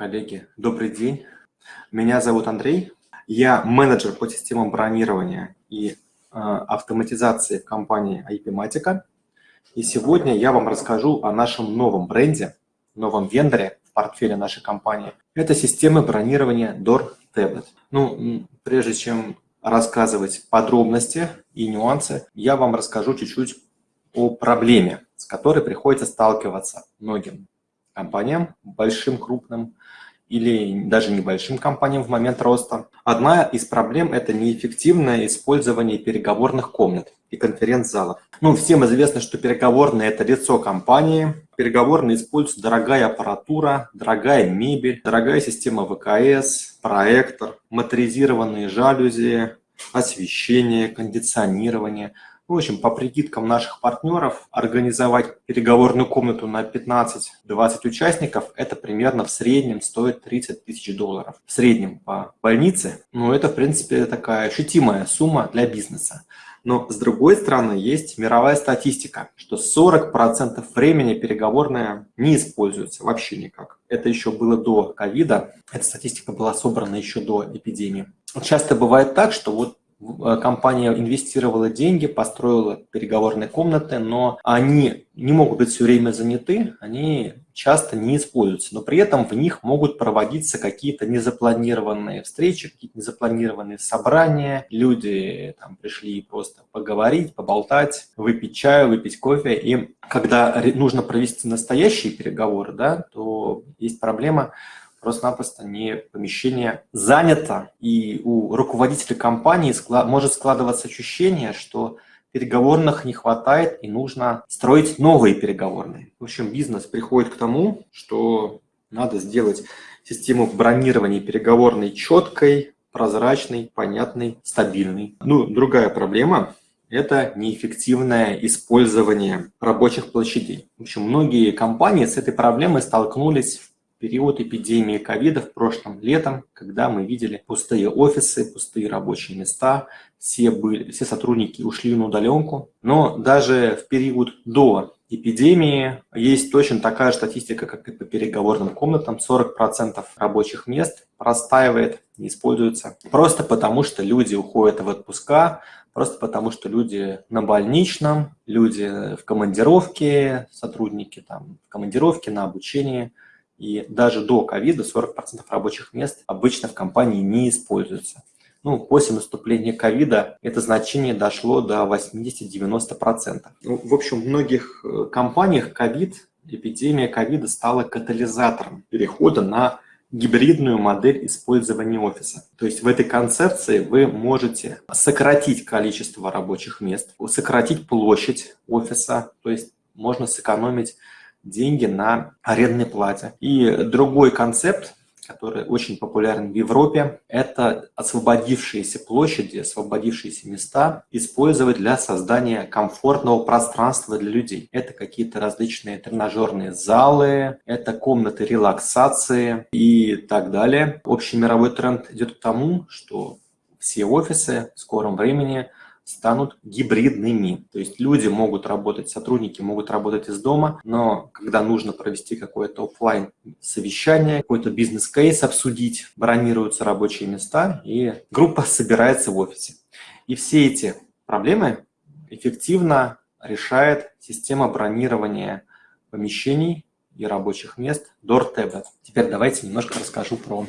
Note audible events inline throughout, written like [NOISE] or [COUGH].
коллеги, добрый день. Меня зовут Андрей. Я менеджер по системам бронирования и э, автоматизации в компании IP-Matica. И сегодня я вам расскажу о нашем новом бренде, новом вендоре в портфеле нашей компании. Это системы бронирования Door Tablet. Ну, прежде чем рассказывать подробности и нюансы, я вам расскажу чуть-чуть о проблеме, с которой приходится сталкиваться многим компаниям, большим, крупным, или даже небольшим компаниям в момент роста. Одна из проблем – это неэффективное использование переговорных комнат и конференц-залов. Ну, всем известно, что переговорные – это лицо компании. Переговорные используются дорогая аппаратура, дорогая мебель, дорогая система ВКС, проектор, моторизированные жалюзи, освещение, кондиционирование – в общем, по прикидкам наших партнеров, организовать переговорную комнату на 15-20 участников, это примерно в среднем стоит 30 тысяч долларов. В среднем по больнице, ну это в принципе такая ощутимая сумма для бизнеса. Но с другой стороны, есть мировая статистика, что 40% времени переговорная не используется вообще никак. Это еще было до ковида, эта статистика была собрана еще до эпидемии. Часто бывает так, что вот компания инвестировала деньги, построила переговорные комнаты, но они не могут быть все время заняты, они часто не используются, но при этом в них могут проводиться какие-то незапланированные встречи, какие-то незапланированные собрания, люди там пришли просто поговорить, поболтать, выпить чаю, выпить кофе, и когда нужно провести настоящие переговоры, да, то есть проблема просто-напросто не помещение занято, и у руководителя компании может складываться ощущение, что переговорных не хватает и нужно строить новые переговорные. В общем, бизнес приходит к тому, что надо сделать систему бронирования переговорной четкой, прозрачной, понятной, стабильной. Ну, другая проблема – это неэффективное использование рабочих площадей. В общем, многие компании с этой проблемой столкнулись период эпидемии ковида в прошлом летом, когда мы видели пустые офисы, пустые рабочие места, все, были, все сотрудники ушли на удаленку. Но даже в период до эпидемии есть точно такая же статистика, как и по переговорным комнатам. 40% рабочих мест простаивает, не используется. Просто потому, что люди уходят в отпуска, просто потому, что люди на больничном, люди в командировке, сотрудники там в командировке, на обучении – и даже до ковида 40% рабочих мест обычно в компании не используются. Ну, после наступления ковида это значение дошло до 80-90%. Ну, в общем, в многих э, компаниях ковид, эпидемия ковида стала катализатором перехода на гибридную модель использования офиса. То есть в этой концепции вы можете сократить количество рабочих мест, сократить площадь офиса, то есть можно сэкономить деньги на арендной плате. И другой концепт, который очень популярен в Европе, это освободившиеся площади, освободившиеся места использовать для создания комфортного пространства для людей. Это какие-то различные тренажерные залы, это комнаты релаксации и так далее. Общий мировой тренд идет к тому, что все офисы в скором времени станут гибридными. То есть люди могут работать, сотрудники могут работать из дома, но когда нужно провести какое-то офлайн совещание, какой-то бизнес-кейс обсудить, бронируются рабочие места, и группа собирается в офисе. И все эти проблемы эффективно решает система бронирования помещений и рабочих мест DoorTablet. Теперь давайте немножко расскажу про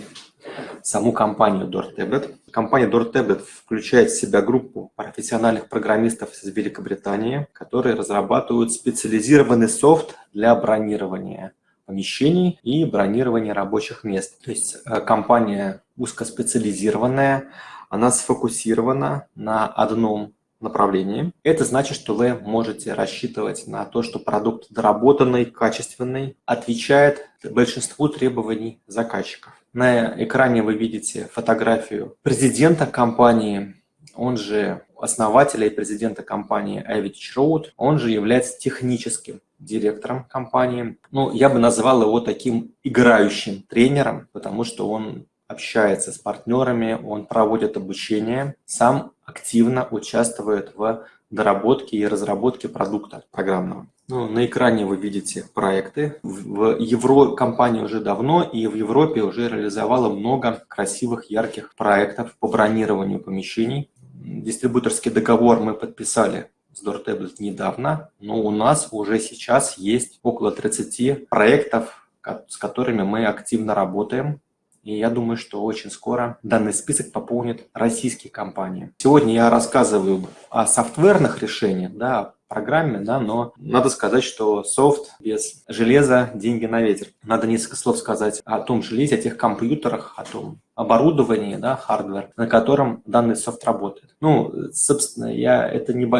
саму компанию DoorTablet. Компания DoorTablet включает в себя группу профессиональных программистов из Великобритании, которые разрабатывают специализированный софт для бронирования помещений и бронирования рабочих мест. То есть э, компания узкоспециализированная, она сфокусирована на одном направлении. Это значит, что вы можете рассчитывать на то, что продукт доработанный, качественный, отвечает большинству требований заказчиков. На экране вы видите фотографию президента компании, он же основателя и президента компании Avidich Road, он же является техническим директором компании. Ну, я бы назвал его таким играющим тренером, потому что он общается с партнерами, он проводит обучение, сам активно участвует в доработки и разработки продукта программного. Ну, на экране вы видите проекты. В Евро компания уже давно и в Европе уже реализовала много красивых, ярких проектов по бронированию помещений. Дистрибуторский договор мы подписали с DoorTablet недавно, но у нас уже сейчас есть около 30 проектов, с которыми мы активно работаем. И я думаю, что очень скоро данный список пополнит российские компании. Сегодня я рассказываю о софтверных решениях, да, программе, да, но надо сказать, что софт без железа – деньги на ветер. Надо несколько слов сказать о том железе, о тех компьютерах, о том оборудовании, да, hardware, на котором данный софт работает. Ну, собственно, я, это не,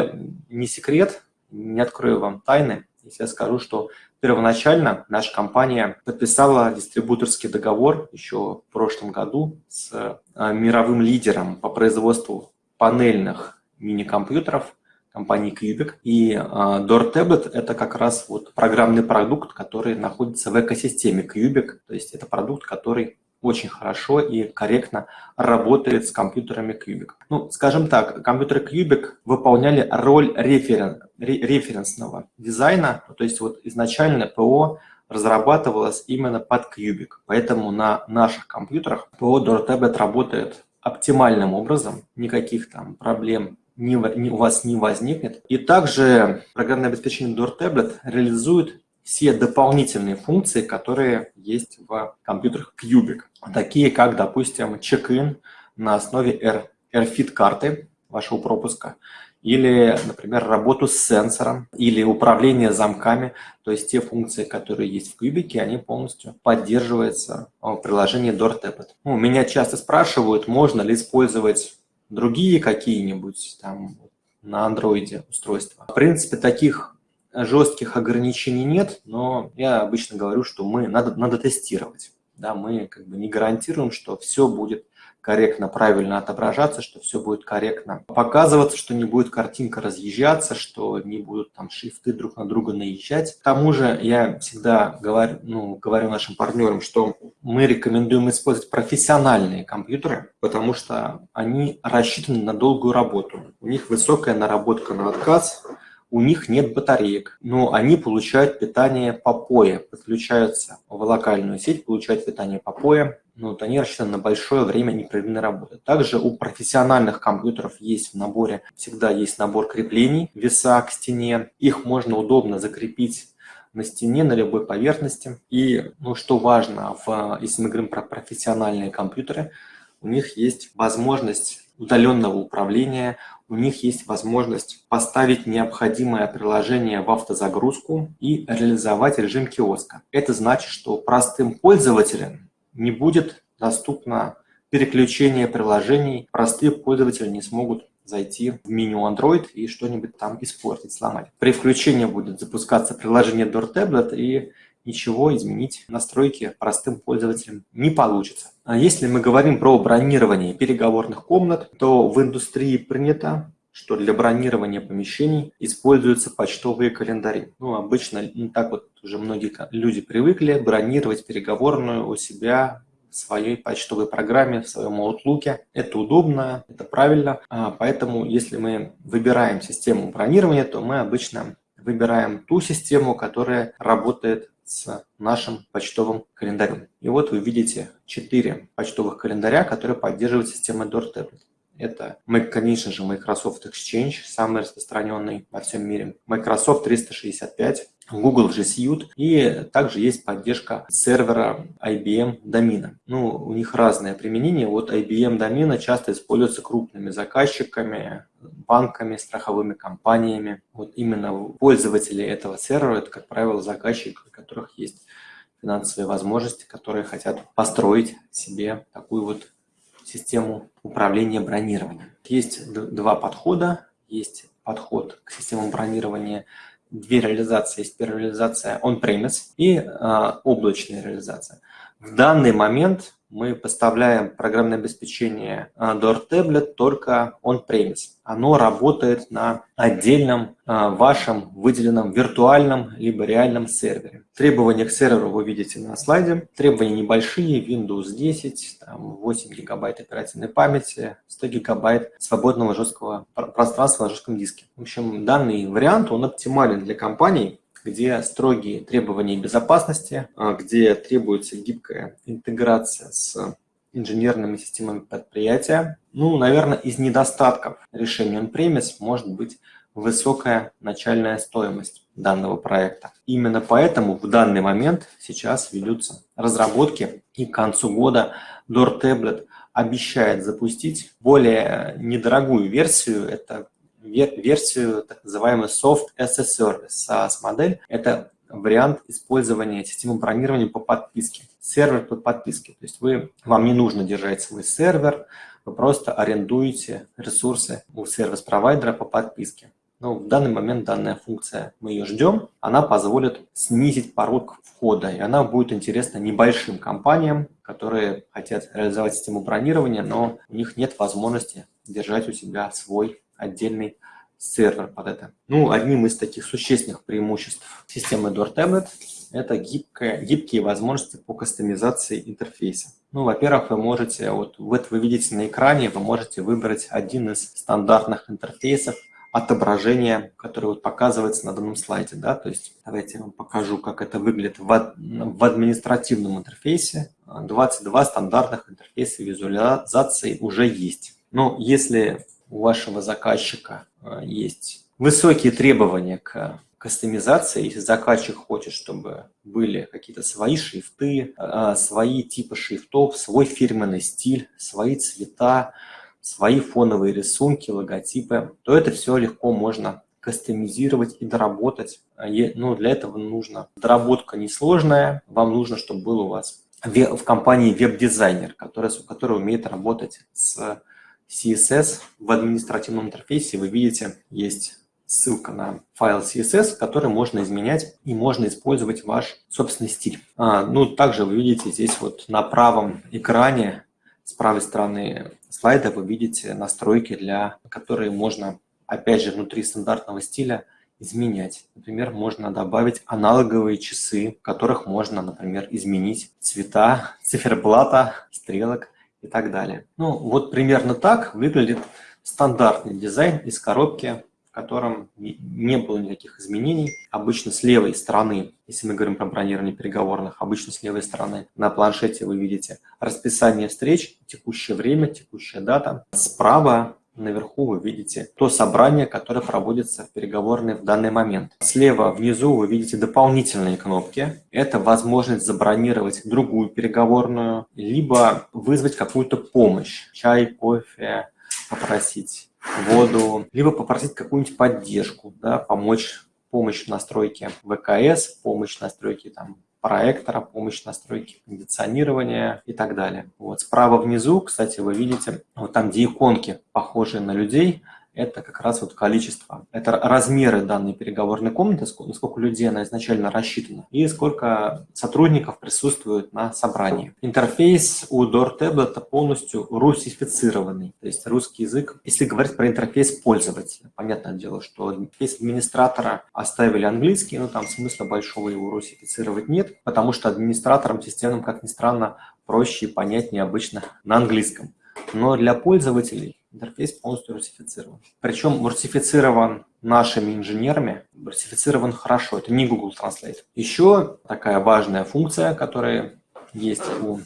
не секрет, не открою вам тайны, если я скажу, что первоначально наша компания подписала дистрибуторский договор еще в прошлом году с а, мировым лидером по производству панельных мини-компьютеров компании Cubic. И uh, Door Tablet – это как раз вот программный продукт, который находится в экосистеме Cubic. То есть это продукт, который очень хорошо и корректно работает с компьютерами Cubic. Ну, скажем так, компьютеры Cubic выполняли роль референ, референсного дизайна, то есть вот изначально ПО разрабатывалось именно под Cubic, поэтому на наших компьютерах ПО DoorTablet работает оптимальным образом, никаких там проблем не, не, у вас не возникнет. И также программное обеспечение DoorTablet реализует все дополнительные функции, которые есть в компьютерах Cubic. Такие как, допустим, чек-ин на основе AirFit карты вашего пропуска, или, например, работу с сенсором, или управление замками, то есть те функции, которые есть в Кубике, они полностью поддерживаются в приложении DoorTablet. Ну, меня часто спрашивают, можно ли использовать другие какие-нибудь там на андроиде устройства. В принципе, таких жестких ограничений нет, но я обычно говорю, что мы надо, надо тестировать. Да, мы как бы не гарантируем, что все будет корректно, правильно отображаться, что все будет корректно показываться, что не будет картинка разъезжаться, что не будут там шрифты друг на друга наезжать. К тому же я всегда говорю, ну, говорю нашим партнерам, что мы рекомендуем использовать профессиональные компьютеры, потому что они рассчитаны на долгую работу. У них высокая наработка на отказ, у них нет батареек, но они получают питание по POE, подключаются в локальную сеть, получают питание по POE, ну, вот они рассчитаны на большое время непрерывной работы. Также у профессиональных компьютеров есть в наборе, всегда есть набор креплений, веса к стене, их можно удобно закрепить на стене, на любой поверхности. И, ну, что важно, в, если мы говорим про профессиональные компьютеры, у них есть возможность удаленного управления, у них есть возможность поставить необходимое приложение в автозагрузку и реализовать режим киоска. Это значит, что простым пользователям не будет доступно переключение приложений. Простые пользователи не смогут зайти в меню Android и что-нибудь там испортить, сломать. При включении будет запускаться приложение Door Tablet и ничего изменить настройки простым пользователям не получится. А если мы говорим про бронирование переговорных комнат, то в индустрии принято что для бронирования помещений используются почтовые календари. Ну, обычно так вот уже многие люди привыкли бронировать переговорную у себя в своей почтовой программе, в своем Outlook. Это удобно, это правильно. А, поэтому, если мы выбираем систему бронирования, то мы обычно выбираем ту систему, которая работает с нашим почтовым календарем. И вот вы видите 4 почтовых календаря, которые поддерживают систему DoorTablet. Это, конечно же, Microsoft Exchange, самый распространенный во всем мире, Microsoft 365, Google G Suite и также есть поддержка сервера IBM домена. Ну, у них разное применение. Вот IBM домена часто используется крупными заказчиками, банками, страховыми компаниями. Вот именно пользователи этого сервера, это, как правило, заказчики, у которых есть финансовые возможности, которые хотят построить себе такую вот систему управления бронированием. Есть два подхода. Есть подход к системам бронирования, две реализации. Есть первая реализация on-premise и а, облачная реализация. В данный момент мы поставляем программное обеспечение Door Tablet только on-premise. Оно работает на отдельном а, вашем выделенном виртуальном либо реальном сервере. Требования к серверу вы видите на слайде. Требования небольшие, Windows 10, там 8 гигабайт оперативной памяти, 100 гигабайт свободного жесткого пространства на жестком диске. В общем, данный вариант, он оптимален для компаний, где строгие требования безопасности, а, где требуется гибкая интеграция с инженерными системами предприятия. Ну, наверное, из недостатков решения on-premise может быть высокая начальная стоимость данного проекта. Именно поэтому в данный момент сейчас ведутся разработки, и к концу года Door обещает запустить более недорогую версию, это версию так называемую Soft as a Service, SaaS-модель. Это вариант использования системы бронирования по подписке. Сервер под подписки. То есть вы, вам не нужно держать свой сервер, вы просто арендуете ресурсы у сервис-провайдера по подписке. Но в данный момент данная функция, мы ее ждем, она позволит снизить порог входа, и она будет интересна небольшим компаниям, которые хотят реализовать систему бронирования, но у них нет возможности держать у себя свой отдельный сервер под это. Ну, одним из таких существенных преимуществ системы Door Tablet это гибкая, гибкие возможности по кастомизации интерфейса. Ну, во-первых, вы можете, вот, вот вы видите на экране, вы можете выбрать один из стандартных интерфейсов отображения, который вот показывается на данном слайде. Да? То есть давайте я вам покажу, как это выглядит в, в административном интерфейсе. 22 стандартных интерфейса визуализации уже есть. Но если у вашего заказчика есть высокие требования к кастомизации, если заказчик хочет, чтобы были какие-то свои шрифты, э, свои типы шрифтов, свой фирменный стиль, свои цвета, свои фоновые рисунки, логотипы, то это все легко можно кастомизировать и доработать. А ну, для этого нужно доработка несложная, вам нужно, чтобы был у вас в компании веб-дизайнер, который, который умеет работать с CSS в административном интерфейсе вы видите, есть ссылка на файл CSS, который можно изменять и можно использовать ваш собственный стиль. А, ну, также вы видите здесь вот на правом экране, с правой стороны слайда вы видите настройки, для которые можно, опять же, внутри стандартного стиля изменять. Например, можно добавить аналоговые часы, в которых можно, например, изменить цвета [LAUGHS] циферблата, стрелок и так далее. Ну, вот примерно так выглядит стандартный дизайн из коробки, в котором не было никаких изменений. Обычно с левой стороны, если мы говорим про бронирование переговорных, обычно с левой стороны на планшете вы видите расписание встреч, текущее время, текущая дата. Справа Наверху вы видите то собрание, которое проводится в переговорной в данный момент. Слева внизу вы видите дополнительные кнопки. Это возможность забронировать другую переговорную, либо вызвать какую-то помощь. Чай, кофе, попросить воду, либо попросить какую-нибудь поддержку, да, помочь помощь в настройке ВКС, помощь в настройке там, проектора, помощь настройки кондиционирования и так далее. Вот справа внизу, кстати, вы видите, вот там, где иконки похожие на людей, это как раз вот количество, это размеры данной переговорной комнаты, сколько людей она изначально рассчитана, и сколько сотрудников присутствует на собрании. Интерфейс у Door Tablet полностью русифицированный, то есть русский язык. Если говорить про интерфейс пользователя, понятное дело, что интерфейс администратора оставили английский, но там смысла большого его русифицировать нет, потому что администраторам системным, как ни странно, проще и понятнее обычно на английском. Но для пользователей интерфейс полностью русифицирован. Причем русифицирован нашими инженерами, русифицирован хорошо, это не Google Translate. Еще такая важная функция, которая есть у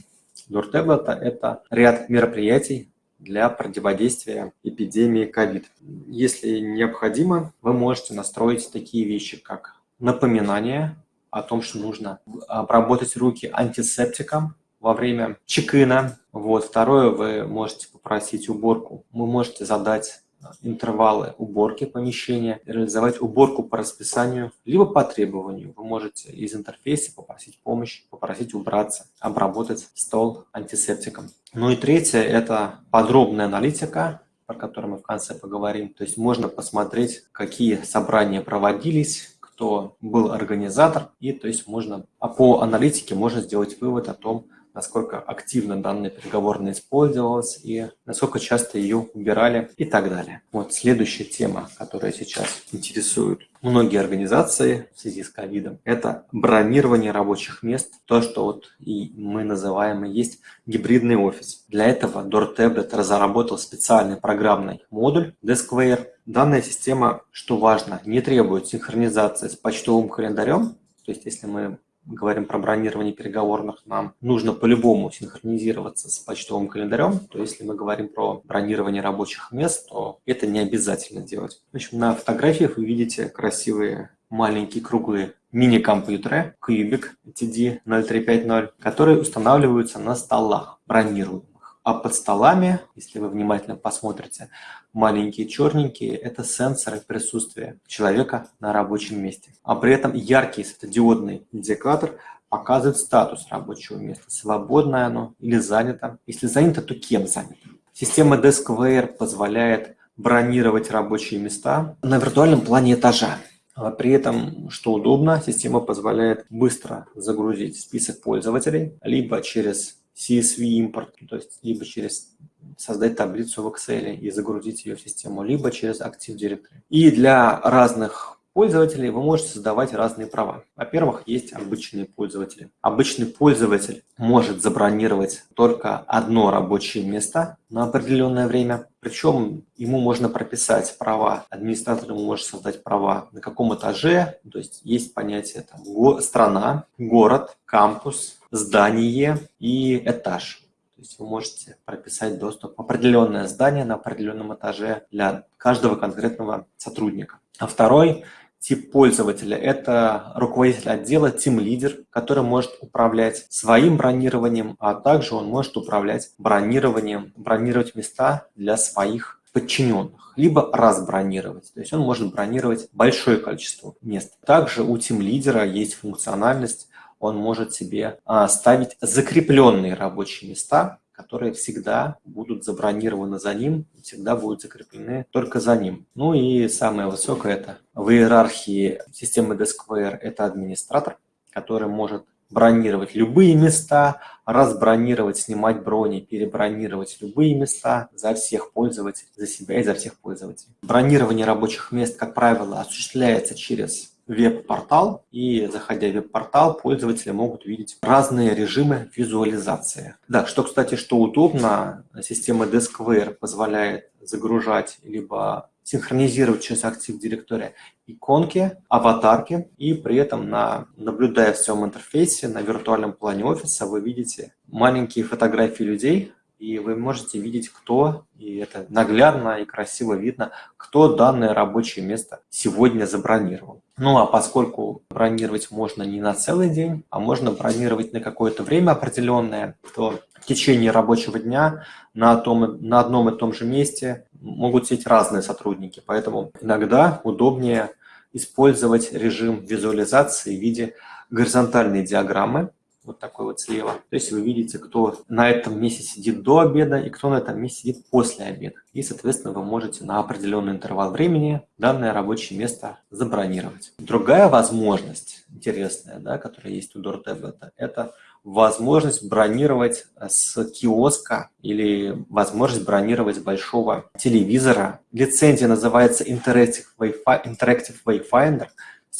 DoorTablet, это ряд мероприятий для противодействия эпидемии COVID. Если необходимо, вы можете настроить такие вещи, как напоминание о том, что нужно обработать руки антисептиком во время чекина. Вот. Второе, вы можете попросить уборку. Вы можете задать интервалы уборки помещения, реализовать уборку по расписанию, либо по требованию. Вы можете из интерфейса попросить помощь, попросить убраться, обработать стол антисептиком. Ну и третье – это подробная аналитика, про которую мы в конце поговорим. То есть можно посмотреть, какие собрания проводились, кто был организатор, и то есть можно а по аналитике можно сделать вывод о том, насколько активно данная переговорная использовалась и насколько часто ее убирали и так далее. Вот следующая тема, которая сейчас интересует многие организации в связи с ковидом, это бронирование рабочих мест, то, что вот и мы называем и есть гибридный офис. Для этого DoorTablet разработал специальный программный модуль Deskwear. Данная система, что важно, не требует синхронизации с почтовым календарем, то есть если мы говорим про бронирование переговорных, нам нужно по-любому синхронизироваться с почтовым календарем. То если мы говорим про бронирование рабочих мест, то это не обязательно делать. В общем, на фотографиях вы видите красивые маленькие круглые мини-компьютеры Cubic TD0350, которые устанавливаются на столах бронируемых. А под столами, если вы внимательно посмотрите, маленькие черненькие – это сенсоры присутствия человека на рабочем месте. А при этом яркий светодиодный индикатор показывает статус рабочего места, свободное оно или занято. Если занято, то кем занято. Система DeskWare позволяет бронировать рабочие места на виртуальном плане этажа. А при этом, что удобно, система позволяет быстро загрузить список пользователей, либо через CSV импорт, то есть либо через создать таблицу в Excel и загрузить ее в систему, либо через Active Directory. И для разных пользователей вы можете создавать разные права. Во-первых, есть обычные пользователи. Обычный пользователь может забронировать только одно рабочее место на определенное время. Причем ему можно прописать права. Администратор ему может создать права на каком этаже. То есть есть понятие там, страна, город, кампус, здание и этаж. То есть вы можете прописать доступ в определенное здание на определенном этаже для каждого конкретного сотрудника. А второй тип пользователя – это руководитель отдела, тим-лидер, который может управлять своим бронированием, а также он может управлять бронированием, бронировать места для своих подчиненных, либо разбронировать. То есть он может бронировать большое количество мест. Также у тим-лидера есть функциональность он может себе а, ставить закрепленные рабочие места, которые всегда будут забронированы за ним, всегда будут закреплены только за ним. Ну и самое высокое это в иерархии системы Deskwear это администратор, который может бронировать любые места, разбронировать, снимать брони, перебронировать любые места за всех пользователей, за себя и за всех пользователей. Бронирование рабочих мест, как правило, осуществляется через веб-портал, и заходя в веб-портал, пользователи могут видеть разные режимы визуализации. Да, что, кстати, что удобно, система Deskwear позволяет загружать либо синхронизировать через Active Directory иконки, аватарки, и при этом, на, наблюдая в всем интерфейсе, на виртуальном плане офиса, вы видите маленькие фотографии людей, и вы можете видеть, кто, и это наглядно и красиво видно, кто данное рабочее место сегодня забронировал. Ну а поскольку бронировать можно не на целый день, а можно бронировать на какое-то время определенное, то в течение рабочего дня на, том, на одном и том же месте могут сидеть разные сотрудники. Поэтому иногда удобнее использовать режим визуализации в виде горизонтальной диаграммы, вот такой вот слева. То есть вы видите, кто на этом месте сидит до обеда и кто на этом месте сидит после обеда. И, соответственно, вы можете на определенный интервал времени данное рабочее место забронировать. Другая возможность интересная, да, которая есть у DoorTab, это, это возможность бронировать с киоска или возможность бронировать большого телевизора. Лицензия называется Interactive Wayfinder. Interactive Wayfinder.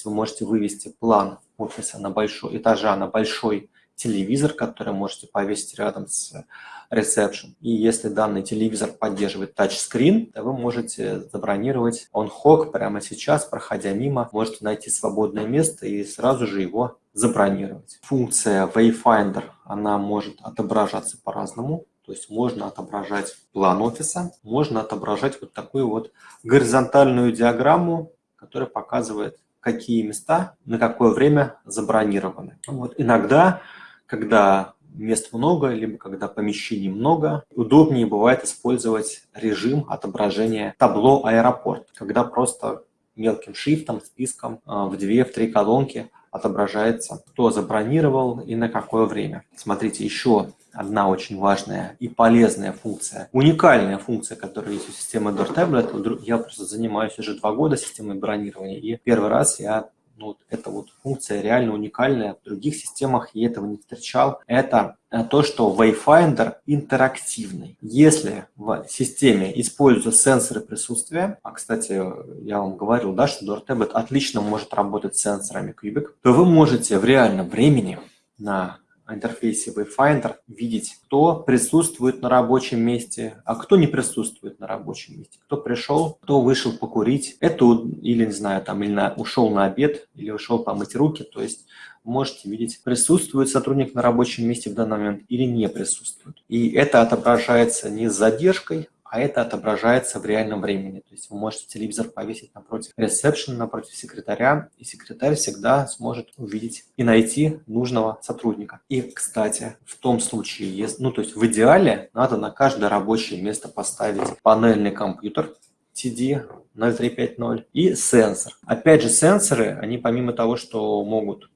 Вы можете вывести план офиса на большой этажа на большой телевизор, который можете повесить рядом с ресепшн. И если данный телевизор поддерживает тачскрин, то вы можете забронировать он-хок прямо сейчас, проходя мимо, можете найти свободное место и сразу же его забронировать. Функция Wayfinder, она может отображаться по-разному. То есть можно отображать план офиса, можно отображать вот такую вот горизонтальную диаграмму, которая показывает, какие места на какое время забронированы. Вот. Иногда когда мест много, либо когда помещений много, удобнее бывает использовать режим отображения табло аэропорт, когда просто мелким шрифтом, списком а, в две, в три колонки отображается, кто забронировал и на какое время. Смотрите, еще одна очень важная и полезная функция, уникальная функция, которая есть у системы Door Tablet. Я просто занимаюсь уже два года системой бронирования, и первый раз я ну, вот эта вот функция реально уникальная, в других системах я этого не встречал, это э, то, что Wayfinder интерактивный. Если в системе используются сенсоры присутствия, а, кстати, я вам говорил, да, что DoorTablet отлично может работать с сенсорами Cubic, то вы можете в реальном времени на интерфейсе Wayfinder видеть, кто присутствует на рабочем месте, а кто не присутствует на рабочем месте, кто пришел, кто вышел покурить, это или, не знаю, там, или на, ушел на обед, или ушел помыть руки, то есть можете видеть, присутствует сотрудник на рабочем месте в данный момент или не присутствует. И это отображается не с задержкой, а это отображается в реальном времени. То есть вы можете телевизор повесить напротив ресепшн, напротив секретаря, и секретарь всегда сможет увидеть и найти нужного сотрудника. И, кстати, в том случае, ну то есть в идеале надо на каждое рабочее место поставить панельный компьютер, TD 0350 и сенсор. Опять же, сенсоры, они помимо того, что могут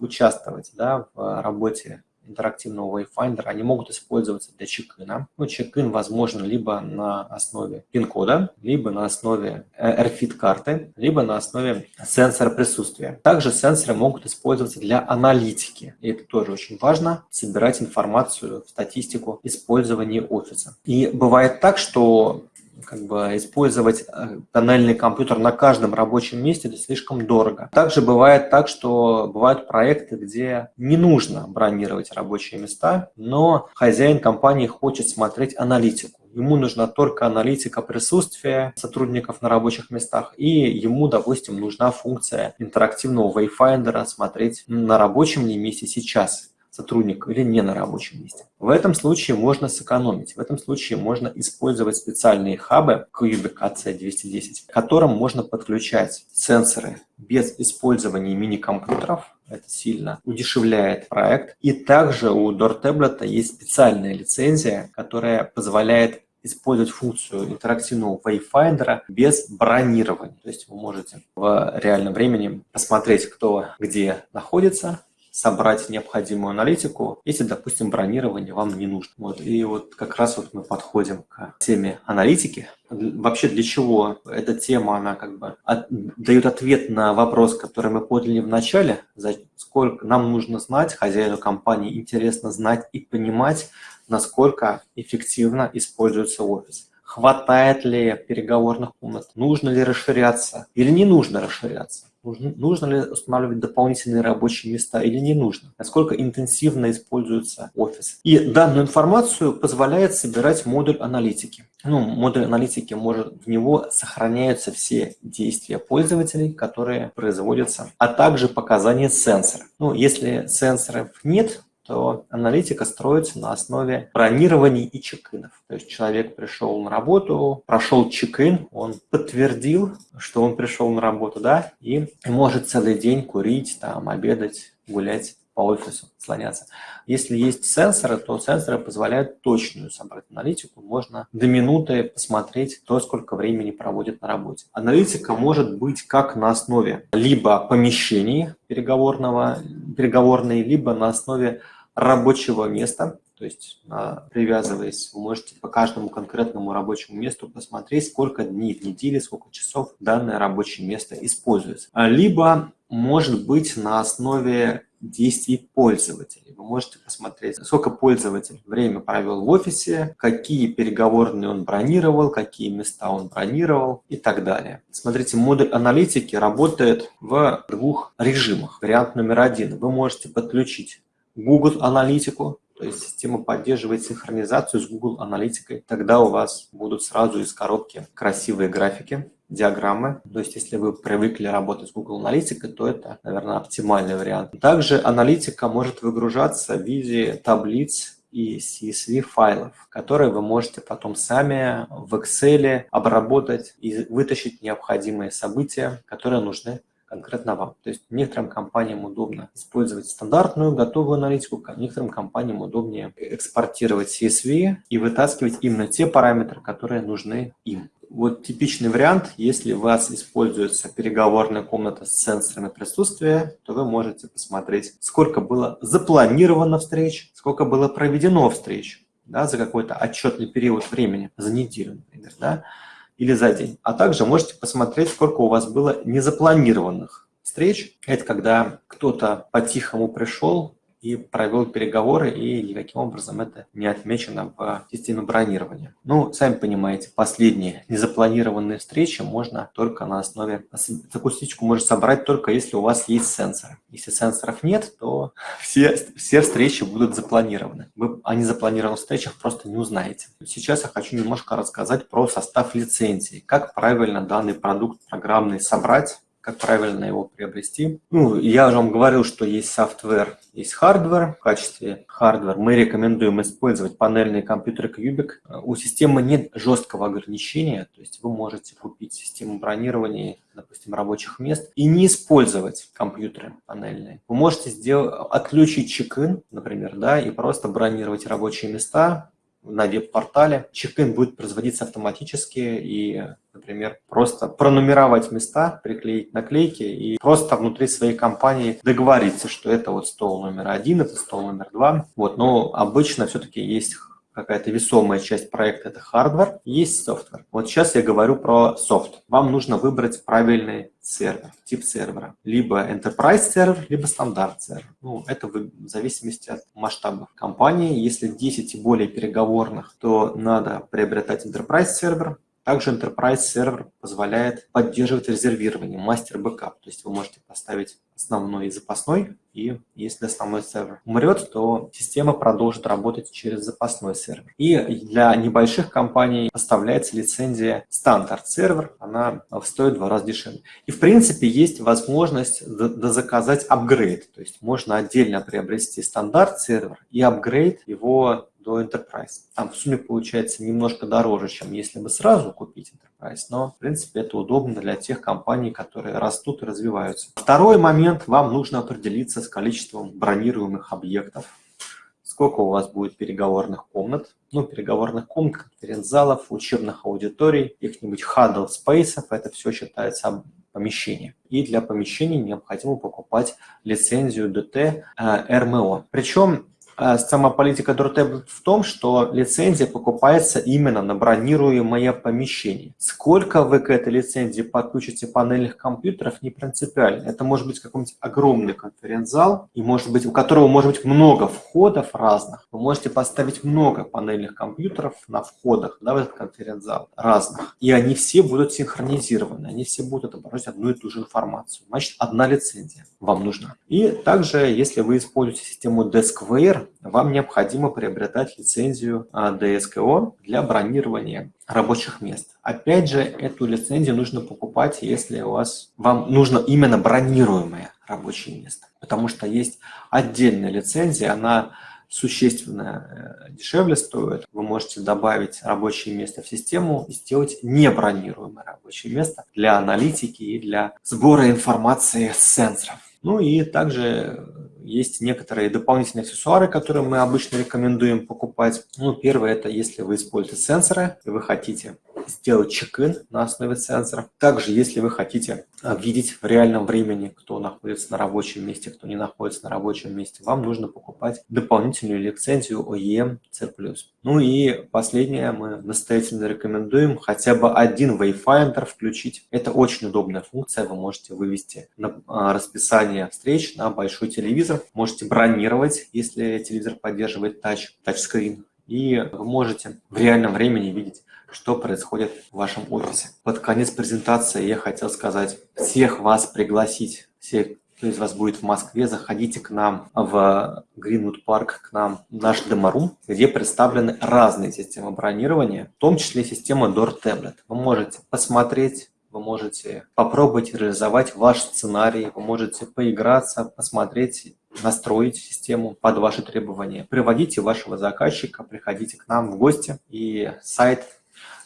участвовать да, в работе интерактивного Wayfinder, они могут использоваться для чекина. Ну, чекин возможно либо на основе пин-кода, либо на основе AirFit-карты, либо на основе сенсора присутствия. Также сенсоры могут использоваться для аналитики. И это тоже очень важно, собирать информацию, статистику использования офиса. И бывает так, что как бы использовать э, тоннельный компьютер на каждом рабочем месте это слишком дорого. Также бывает так, что бывают проекты, где не нужно бронировать рабочие места, но хозяин компании хочет смотреть аналитику. Ему нужна только аналитика присутствия сотрудников на рабочих местах, и ему, допустим, нужна функция интерактивного Wayfinder смотреть на рабочем месте сейчас сотрудник или не на рабочем месте. В этом случае можно сэкономить. В этом случае можно использовать специальные хабы Cubic AC210, к которым можно подключать сенсоры без использования мини-компьютеров. Это сильно удешевляет проект. И также у DoorTablet есть специальная лицензия, которая позволяет использовать функцию интерактивного Wayfinder без бронирования. То есть вы можете в реальном времени посмотреть, кто где находится, собрать необходимую аналитику, если, допустим, бронирование вам не нужно. Вот. И вот как раз вот мы подходим к теме аналитики. Вообще для чего эта тема, она как бы от, дает ответ на вопрос, который мы подняли в начале, за сколько нам нужно знать, хозяину компании интересно знать и понимать, насколько эффективно используется офис хватает ли переговорных комнат, нужно ли расширяться или не нужно расширяться. Нужно, ли устанавливать дополнительные рабочие места или не нужно? Насколько интенсивно используется офис? И данную информацию позволяет собирать модуль аналитики. Ну, модуль аналитики может, в него сохраняются все действия пользователей, которые производятся, а также показания сенсора. Ну, если сенсоров нет, то аналитика строится на основе бронирований и чекинов. То есть человек пришел на работу, прошел чекин, он подтвердил, что он пришел на работу, да, и может целый день курить, там, обедать, гулять по офису, слоняться. Если есть сенсоры, то сенсоры позволяют точную собрать аналитику. Можно до минуты посмотреть, то, сколько времени проводит на работе. Аналитика может быть как на основе либо помещений переговорного, переговорной, либо на основе рабочего места, то есть а, привязываясь, вы можете по каждому конкретному рабочему месту посмотреть, сколько дней в неделе, сколько часов данное рабочее место используется. А, либо может быть на основе действий пользователей. Вы можете посмотреть, сколько пользователь время провел в офисе, какие переговорные он бронировал, какие места он бронировал и так далее. Смотрите, модуль аналитики работает в двух режимах. Вариант номер один. Вы можете подключить Google Аналитику, то есть система поддерживает синхронизацию с Google Аналитикой. Тогда у вас будут сразу из коробки красивые графики, диаграммы. То есть если вы привыкли работать с Google Аналитикой, то это, наверное, оптимальный вариант. Также аналитика может выгружаться в виде таблиц и CSV файлов, которые вы можете потом сами в Excel обработать и вытащить необходимые события, которые нужны конкретно вам. То есть некоторым компаниям удобно использовать стандартную готовую аналитику, некоторым компаниям удобнее экспортировать CSV и вытаскивать именно те параметры, которые нужны им. Вот типичный вариант, если у вас используется переговорная комната с сенсорами присутствия, то вы можете посмотреть, сколько было запланировано встреч, сколько было проведено встреч да, за какой-то отчетный период времени, за неделю, например. Да или за день. А также можете посмотреть, сколько у вас было незапланированных встреч – это когда кто-то по-тихому пришел, и провел переговоры, и никаким образом это не отмечено в системе бронирования. Ну, сами понимаете, последние незапланированные встречи можно только на основе... Такую встречку можно собрать только если у вас есть сенсоры. Если сенсоров нет, то [LAUGHS] все, все встречи будут запланированы. Вы о незапланированных встречах просто не узнаете. Сейчас я хочу немножко рассказать про состав лицензии. Как правильно данный продукт программный собрать, как правильно его приобрести. Ну, я уже вам говорил, что есть software, есть hardware. В качестве hardware мы рекомендуем использовать панельные компьютеры Cubic. У системы нет жесткого ограничения, то есть вы можете купить систему бронирования, допустим, рабочих мест и не использовать компьютеры панельные. Вы можете сделать, отключить чек-ин, например, да, и просто бронировать рабочие места, на веб-портале. Чек-ин будет производиться автоматически и, например, просто пронумеровать места, приклеить наклейки и просто внутри своей компании договориться, что это вот стол номер один, это стол номер два. Вот, но обычно все-таки есть какая-то весомая часть проекта – это hardware, есть software. Вот сейчас я говорю про софт. Вам нужно выбрать правильный сервер, тип сервера. Либо enterprise сервер, либо стандарт сервер. Ну, это в зависимости от масштабов компании. Если 10 и более переговорных, то надо приобретать enterprise сервер. Также Enterprise сервер позволяет поддерживать резервирование, master backup. То есть вы можете поставить основной и запасной, и если основной сервер умрет, то система продолжит работать через запасной сервер. И для небольших компаний поставляется лицензия стандарт сервер, она стоит в два раза дешевле. И в принципе есть возможность заказать апгрейд, то есть можно отдельно приобрести стандарт сервер и апгрейд его до Enterprise. Там в сумме получается немножко дороже, чем если бы сразу купить Enterprise, но в принципе это удобно для тех компаний, которые растут и развиваются. Второй момент, вам нужно определиться с количеством бронируемых объектов. Сколько у вас будет переговорных комнат, ну, переговорных комнат, конференц-залов, учебных аудиторий, каких-нибудь huddle спейсов, это все считается помещение. И для помещений необходимо покупать лицензию DT RMO. Причем сама политика Дуртеб в том, что лицензия покупается именно на бронируемое помещение. Сколько вы к этой лицензии подключите панельных компьютеров, не принципиально. Это может быть какой-нибудь огромный конференц-зал, и может быть, у которого может быть много входов разных. Вы можете поставить много панельных компьютеров на входах да, в этот конференц-зал разных. И они все будут синхронизированы, они все будут отображать одну и ту же информацию. Значит, одна лицензия вам нужна. И также, если вы используете систему DeskWare, вам необходимо приобретать лицензию а, для бронирования рабочих мест. Опять же, эту лицензию нужно покупать, если у вас вам нужно именно бронируемое рабочее место. Потому что есть отдельная лицензия, она существенно э, дешевле стоит. Вы можете добавить рабочее место в систему и сделать небронируемое рабочее место для аналитики и для сбора информации с сенсоров. Ну и также есть некоторые дополнительные аксессуары, которые мы обычно рекомендуем покупать. Ну, первое, это если вы используете сенсоры, и вы хотите сделать чек-ин на основе сенсоров. Также, если вы хотите а, видеть в реальном времени, кто находится на рабочем месте, кто не находится на рабочем месте, вам нужно покупать дополнительную лицензию OEM C+. Ну и последнее, мы настоятельно рекомендуем хотя бы один Wayfinder включить. Это очень удобная функция, вы можете вывести на а, расписание встреч на большой телевизор, можете бронировать, если телевизор поддерживает тач, тачскрин, и вы можете в реальном времени видеть что происходит в вашем офисе. Под конец презентации я хотел сказать, всех вас пригласить, всех, кто из вас будет в Москве, заходите к нам в Greenwood Park, к нам в наш деморум, где представлены разные системы бронирования, в том числе система Door Tablet. Вы можете посмотреть, вы можете попробовать реализовать ваш сценарий, вы можете поиграться, посмотреть настроить систему под ваши требования. Приводите вашего заказчика, приходите к нам в гости, и сайт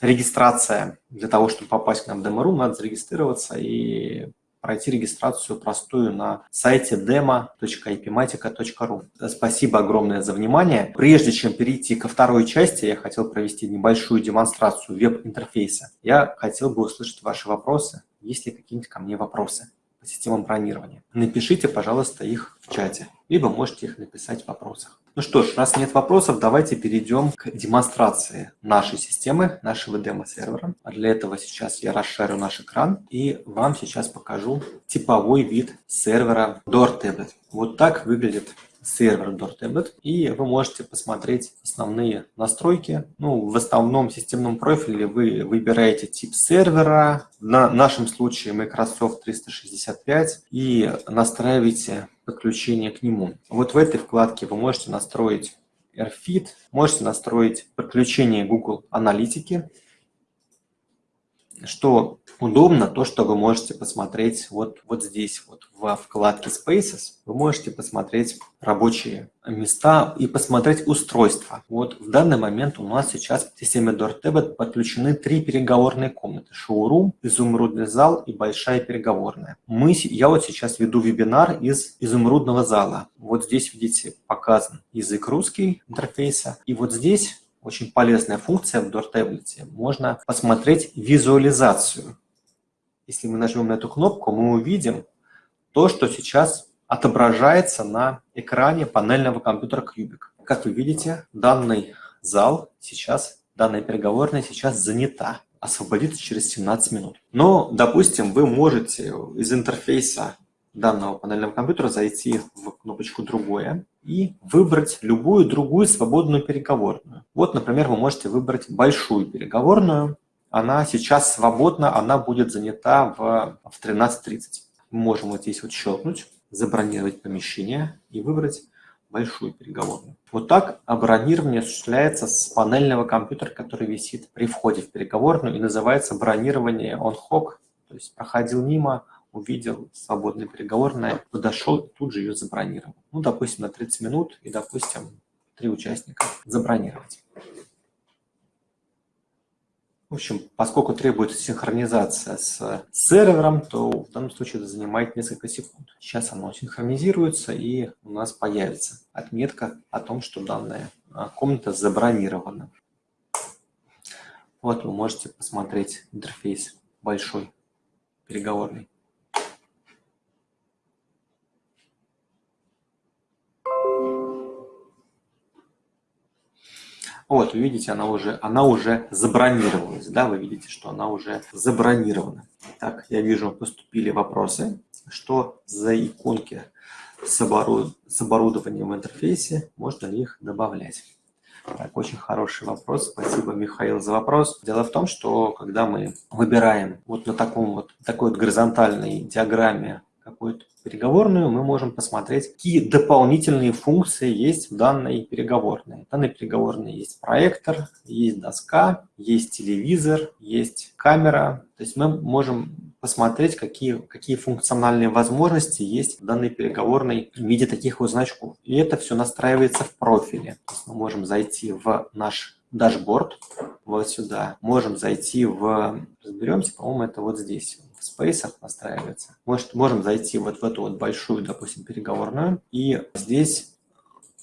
регистрация. Для того, чтобы попасть к нам в Demo.ru, надо зарегистрироваться и пройти регистрацию простую на сайте demo.ipmatica.ru. Спасибо огромное за внимание. Прежде чем перейти ко второй части, я хотел провести небольшую демонстрацию веб-интерфейса. Я хотел бы услышать ваши вопросы. Есть ли какие-нибудь ко мне вопросы? По системам бронирования. Напишите, пожалуйста, их в чате, либо можете их написать в вопросах. Ну что ж, раз нет вопросов, давайте перейдем к демонстрации нашей системы, нашего демо-сервера. Для этого сейчас я расширю наш экран и вам сейчас покажу типовой вид сервера DoorTablet. Вот так выглядит сервер DoorTablet, и вы можете посмотреть основные настройки. Ну, в основном системном профиле вы выбираете тип сервера, на нашем случае Microsoft 365, и настраиваете подключение к нему. Вот в этой вкладке вы можете настроить AirFit, можете настроить подключение Google Аналитики, что удобно, то, что вы можете посмотреть вот, вот здесь, вот во вкладке Spaces, вы можете посмотреть рабочие места и посмотреть устройства. Вот в данный момент у нас сейчас в системе DoorTablet подключены три переговорные комнаты. Шоурум, изумрудный зал и большая переговорная. Мы, я вот сейчас веду вебинар из изумрудного зала. Вот здесь, видите, показан язык русский интерфейса. И вот здесь очень полезная функция в DoorTablet. Можно посмотреть визуализацию. Если мы нажмем на эту кнопку, мы увидим то, что сейчас отображается на экране панельного компьютера Cubic. Как вы видите, данный зал сейчас, данная переговорная сейчас занята. Освободится через 17 минут. Но, допустим, вы можете из интерфейса данного панельного компьютера зайти в кнопочку «Другое» и выбрать любую другую свободную переговорную. Вот, например, вы можете выбрать большую переговорную. Она сейчас свободна, она будет занята в, в 13.30. Мы можем вот здесь вот щелкнуть, забронировать помещение и выбрать большую переговорную. Вот так бронирование осуществляется с панельного компьютера, который висит при входе в переговорную и называется бронирование on-hoc, то есть проходил мимо, увидел свободный переговорная, подошел тут же ее забронировал. Ну, допустим, на 30 минут и, допустим, три участника забронировать. В общем, поскольку требуется синхронизация с сервером, то в данном случае это занимает несколько секунд. Сейчас оно синхронизируется, и у нас появится отметка о том, что данная а, комната забронирована. Вот вы можете посмотреть интерфейс большой переговорный. Вот, вы видите, она уже, она уже забронировалась, да, вы видите, что она уже забронирована. Так, я вижу, поступили вопросы, что за иконки с, оборуд... с оборудованием в интерфейсе, можно ли их добавлять. Так, очень хороший вопрос. Спасибо, Михаил, за вопрос. Дело в том, что когда мы выбираем вот на таком вот, такой вот горизонтальной диаграмме какую-то переговорную, мы можем посмотреть, какие дополнительные функции есть в данной переговорной. В данной переговорной есть проектор, есть доска, есть телевизор, есть камера. То есть мы можем посмотреть, какие, какие функциональные возможности есть в данной переговорной в виде таких вот значков. И это все настраивается в профиле. Мы можем зайти в наш дашборд, вот сюда. Можем зайти в, разберемся, по-моему, это вот здесь в спейсах настраивается. Может, можем зайти вот в эту вот большую, допустим, переговорную. И здесь,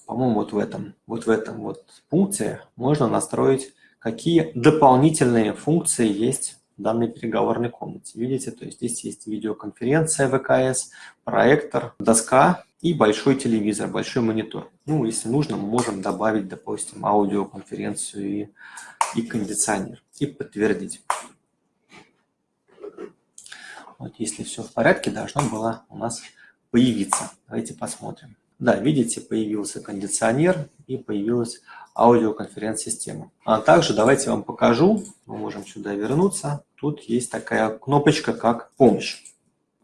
по-моему, вот в этом, вот в этом вот пункте можно настроить, какие дополнительные функции есть в данной переговорной комнате. Видите, то есть здесь есть видеоконференция ВКС, проектор, доска и большой телевизор, большой монитор. Ну, если нужно, мы можем добавить, допустим, аудиоконференцию и, и кондиционер и подтвердить. Вот если все в порядке, должно было у нас появиться. Давайте посмотрим. Да, видите, появился кондиционер и появилась аудиоконференц-система. А также давайте вам покажу, мы можем сюда вернуться. Тут есть такая кнопочка, как «Помощь».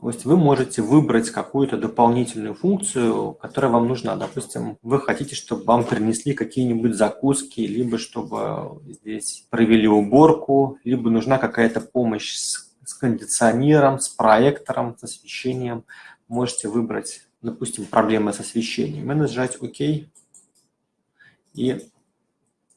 То есть вы можете выбрать какую-то дополнительную функцию, которая вам нужна. Допустим, вы хотите, чтобы вам принесли какие-нибудь закуски, либо чтобы здесь провели уборку, либо нужна какая-то помощь с с кондиционером, с проектором, с освещением. Можете выбрать, допустим, проблемы с освещением и нажать ОК. И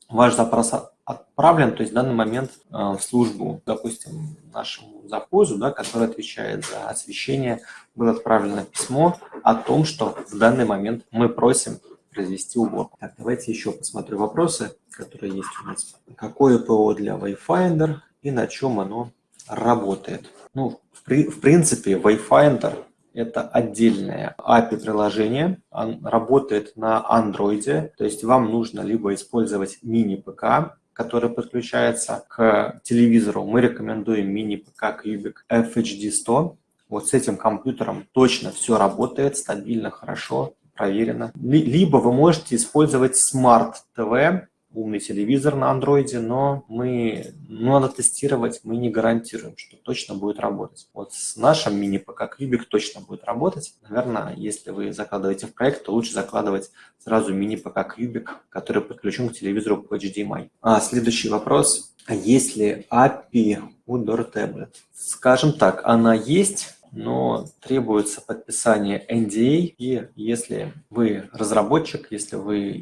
ваш запрос отправлен, то есть в данный момент э, в службу, допустим, нашему запозу, да, который отвечает за освещение, было отправлено письмо о том, что в данный момент мы просим произвести уборку. Так, давайте еще посмотрю вопросы, которые есть у нас. Какое ПО для Wayfinder и на чем оно работает. Ну, в В принципе, Wayfinder – это отдельное API-приложение, он работает на Android, то есть вам нужно либо использовать мини-ПК, который подключается к телевизору. Мы рекомендуем мини-ПК Cubic FHD100. Вот с этим компьютером точно все работает, стабильно, хорошо, проверено. Либо вы можете использовать Smart TV, умный телевизор на андроиде, но мы, ну, надо тестировать, мы не гарантируем, что точно будет работать. Вот с нашим мини-ПК Кубик точно будет работать. Наверное, если вы закладываете в проект, то лучше закладывать сразу мини-ПК Кубик, который подключен к телевизору по HDMI. А, следующий вопрос. Есть ли API у Door Tablet? Скажем так, она есть, но требуется подписание NDA, и если вы разработчик, если вы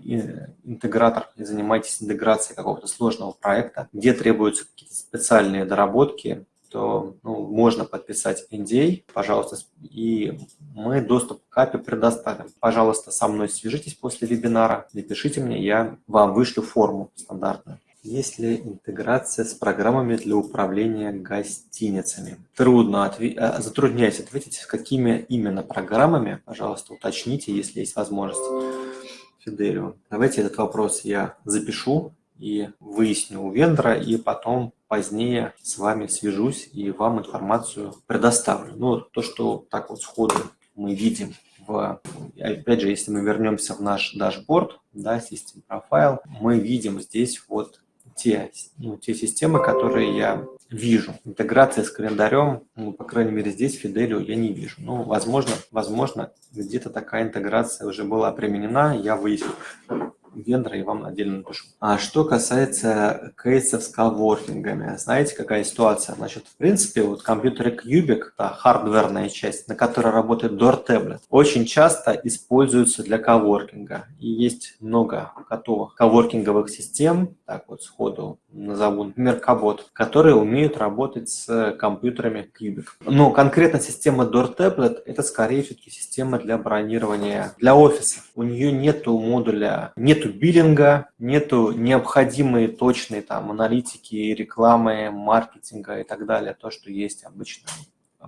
интегратор и занимаетесь интеграцией какого-то сложного проекта, где требуются какие-то специальные доработки, то ну, можно подписать NDA, пожалуйста, и мы доступ к API предоставим. Пожалуйста, со мной свяжитесь после вебинара, напишите мне, я вам вышлю форму стандартную. Есть ли интеграция с программами для управления гостиницами? Трудно, отве... Э, затрудняюсь ответить, с какими именно программами. Пожалуйста, уточните, если есть возможность. Фиделио. Давайте этот вопрос я запишу и выясню у вендора, и потом позднее с вами свяжусь и вам информацию предоставлю. Ну, то, что так вот сходу мы видим в, опять же, если мы вернемся в наш дашборд, да, System Profile, мы видим здесь вот те, ну, те системы, которые я вижу. Интеграция с календарем, ну, по крайней мере, здесь Фиделио я не вижу. Ну, возможно, возможно, где-то такая интеграция уже была применена, я выясню вендора и вам отдельно напишу. А что касается кейсов с коворкингами, знаете, какая ситуация? Значит, в принципе, вот компьютеры Cubic, это хардверная часть, на которой работает Door Tablet, очень часто используются для коворкинга. И есть много готовых коворкинговых систем, так вот сходу назову, например, Кабот, которые умеют работать с компьютерами Cubic. Но конкретно система Door Tablet – это скорее все-таки система для бронирования для офиса. У нее нету модуля, нету биллинга, нету необходимой точной там аналитики, рекламы, маркетинга и так далее, то, что есть обычно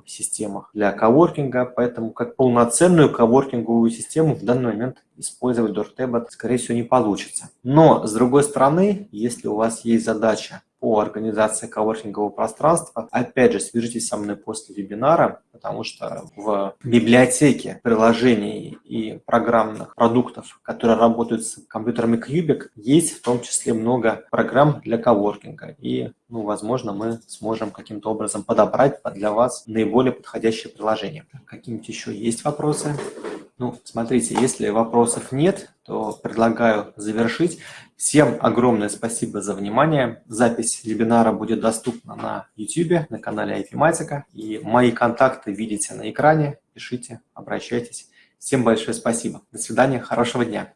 в системах для коворкинга, поэтому как полноценную коворкинговую систему в данный момент использовать DoorTab, скорее всего, не получится. Но, с другой стороны, если у вас есть задача по организации коворкингового пространства. Опять же, свяжитесь со мной после вебинара, потому что в библиотеке приложений и программных продуктов, которые работают с компьютерами Cubic, есть в том числе много программ для коворкинга. И, ну, возможно, мы сможем каким-то образом подобрать для вас наиболее подходящее приложение. Какие-нибудь еще есть вопросы? Ну, смотрите, если вопросов нет, то предлагаю завершить. Всем огромное спасибо за внимание. Запись вебинара будет доступна на YouTube, на канале IPMatica. И мои контакты видите на экране. Пишите, обращайтесь. Всем большое спасибо. До свидания, хорошего дня.